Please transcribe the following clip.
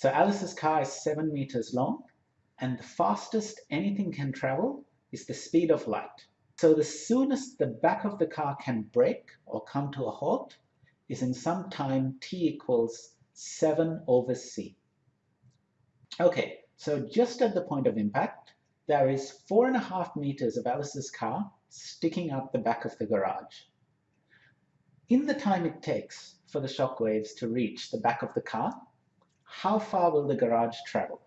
So Alice's car is seven meters long, and the fastest anything can travel is the speed of light. So the soonest the back of the car can break or come to a halt is in some time t equals 7 over c. Okay, so just at the point of impact, there is four and a half meters of Alice's car sticking out the back of the garage. In the time it takes for the shock waves to reach the back of the car, how far will the garage travel?